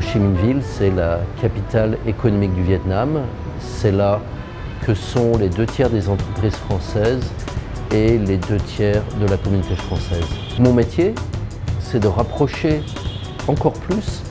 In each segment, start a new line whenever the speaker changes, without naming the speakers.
Chi Minh Ville, c'est la capitale économique du Vietnam. C'est là que sont les deux tiers des entreprises françaises et les deux tiers de la communauté française. Mon métier, c'est de rapprocher encore plus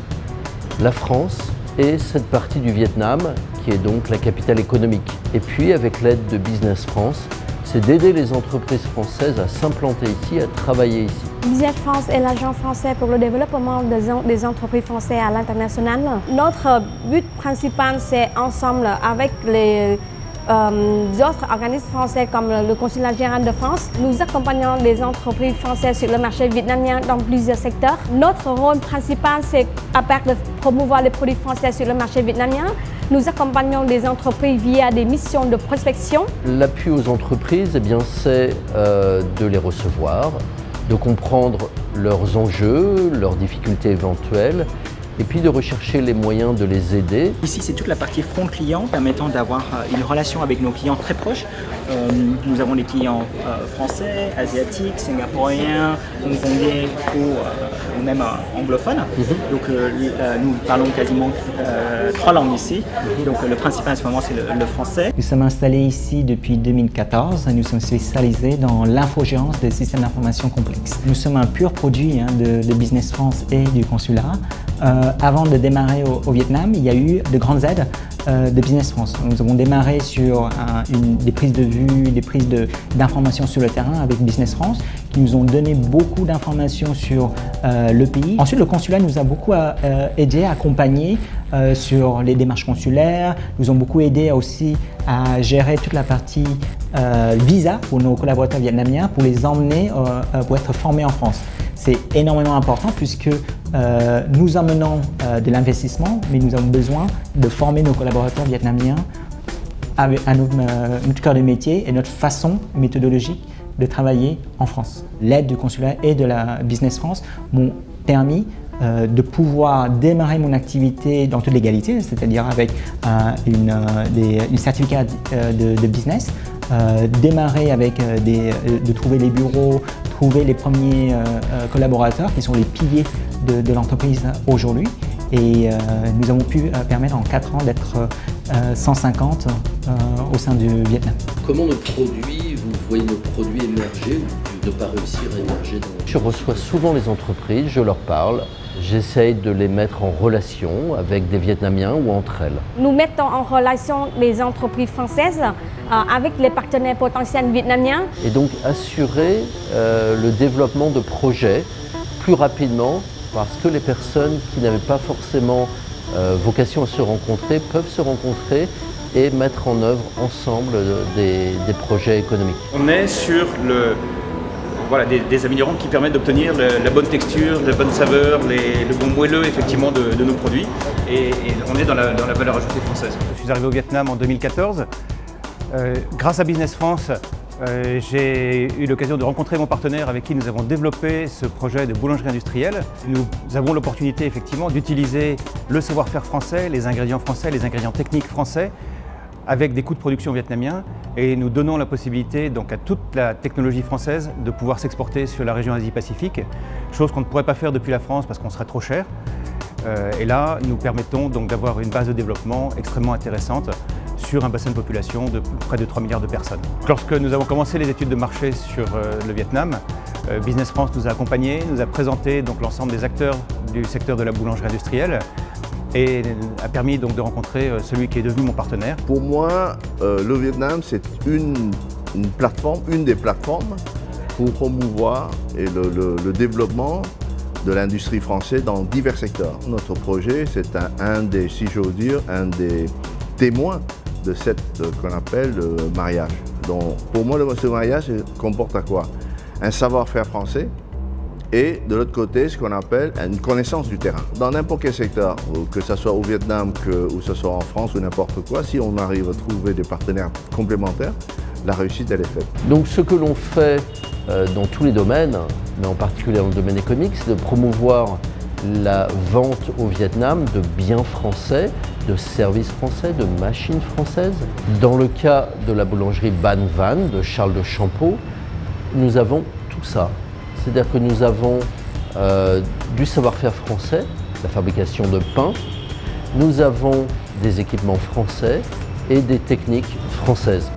la France et cette partie du Vietnam, qui est donc la capitale économique. Et puis, avec l'aide de Business France, c'est d'aider les entreprises françaises à s'implanter ici, à travailler ici.
Business France est l'agent français pour le développement des entreprises françaises à l'international. Notre but principal, c'est ensemble avec les euh, autres organismes français comme le Consulat général de France. Nous accompagnons les entreprises françaises sur le marché vietnamien dans plusieurs secteurs. Notre rôle principal, c'est à part de promouvoir les produits français sur le marché vietnamien, nous accompagnons les entreprises via des missions de prospection.
L'appui aux entreprises, eh c'est euh, de les recevoir, de comprendre leurs enjeux, leurs difficultés éventuelles et puis de rechercher les moyens de les aider.
Ici, c'est toute la partie front client permettant d'avoir euh, une relation avec nos clients très proches. Euh, nous avons des clients euh, français, asiatiques, singapouriens, hongkongais ou, même anglophones. Mhm. Donc nous parlons quasiment trois langues ici. Donc le principal en ce moment, c'est le, français.
Nous sommes installés ici depuis 2014. Nous sommes spécialisés dans l'infogérance des systèmes d'information complexes. Nous sommes un pur produit hein, de, de, Business France et du consulat. Euh, avant de démarrer au, Vietnam, il y a eu de grandes aides euh, de Business France. Nous avons démarré sur des prises de vue, des prises d'informations sur le terrain avec Business France qui nous ont donné beaucoup d'informations sur euh, le pays. Ensuite, le consulat nous a beaucoup aidé, accompagné sur les démarches consulaires, nous ont beaucoup aidé aussi à gérer toute la partie visa pour nos collaborateurs vietnamiens pour les emmener pour être formés en France. C'est énormément important puisque euh, nous emmenons euh, de l'investissement, mais nous avons besoin de former nos collaborateurs vietnamiens à, euh, notre, cœur de métier et notre façon méthodologique de travailler en France. L'aide du consulat et de la Business France m'ont permis de pouvoir démarrer mon activité dans toute légalité, c'est-à-dire avec une, certificat de, business, démarrer avec de trouver les bureaux, trouver les premiers collaborateurs qui sont les piliers de, l'entreprise aujourd'hui et euh, nous avons pu euh, permettre en 4 ans d'être 150 euh, au sein du Vietnam.
Comment nos produits, vous voyez nos produits émerger ou ne pas réussir à émerger Je reçois souvent les entreprises, je leur parle, j'essaye de les mettre en relation avec des Vietnamiens ou entre elles.
Nous mettons en relation les entreprises françaises avec les partenaires potentiels vietnamiens.
Et donc assurer le développement de projets plus rapidement parce que les personnes qui n'avaient pas forcément euh, vocation à se rencontrer peuvent se rencontrer et mettre en œuvre ensemble des, projets économiques.
On est sur le, voilà, des, améliorants qui permettent d'obtenir la bonne texture, la bonne saveur, le bon moelleux effectivement de, nos produits et, on est dans la, valeur ajoutée française. Je suis arrivé au Vietnam en 2014. Euh, grâce à Business France, euh, j'ai eu l'occasion de rencontrer mon partenaire avec qui nous avons développé ce projet de boulangerie industrielle. Nous avons l'opportunité effectivement d'utiliser le savoir-faire français, les ingrédients français, les ingrédients techniques français avec des coûts de production vietnamiens et nous donnons la possibilité donc, à toute la technologie française de pouvoir s'exporter sur la région Asie-Pacifique, chose qu'on ne pourrait pas faire depuis la France parce qu'on serait trop cher. Euh, et là, nous permettons donc d'avoir une base de développement extrêmement intéressante sur un bassin de population de près de 3 milliards de personnes. Lorsque nous avons commencé les études de marché sur euh, le Vietnam, euh, Business France nous a accompagnés, nous a présenté l'ensemble des acteurs du secteur de la boulangerie industrielle et a permis donc de rencontrer celui qui est devenu mon partenaire.
Pour moi, le Vietnam, c'est une, plateforme, une des plateformes pour promouvoir et le développement de l'industrie française dans divers secteurs. Notre projet, c'est un, des, si j'ose dire, un des témoins de cette euh, qu'on appelle le mariage. Donc, pour moi, le ce mariage comporte à quoi? Un savoir-faire français et de l'autre côté, ce qu'on appelle une connaissance du terrain. Dans n'importe quel secteur, que ce soit au Vietnam, que, ou ce soit en France ou n'importe quoi, si on arrive à trouver des partenaires complémentaires, la réussite, elle est faite.
Donc ce que l'on fait euh, dans tous les domaines, mais en particulier dans le domaine économique, c'est de promouvoir la vente au Vietnam de biens français, de services français, de machines françaises. Dans le cas de la boulangerie Ban Van de Charles de Champeau, nous avons tout ça. C'est-à-dire que nous avons euh, du savoir-faire français, la fabrication de pain. Nous avons des équipements français et des techniques françaises.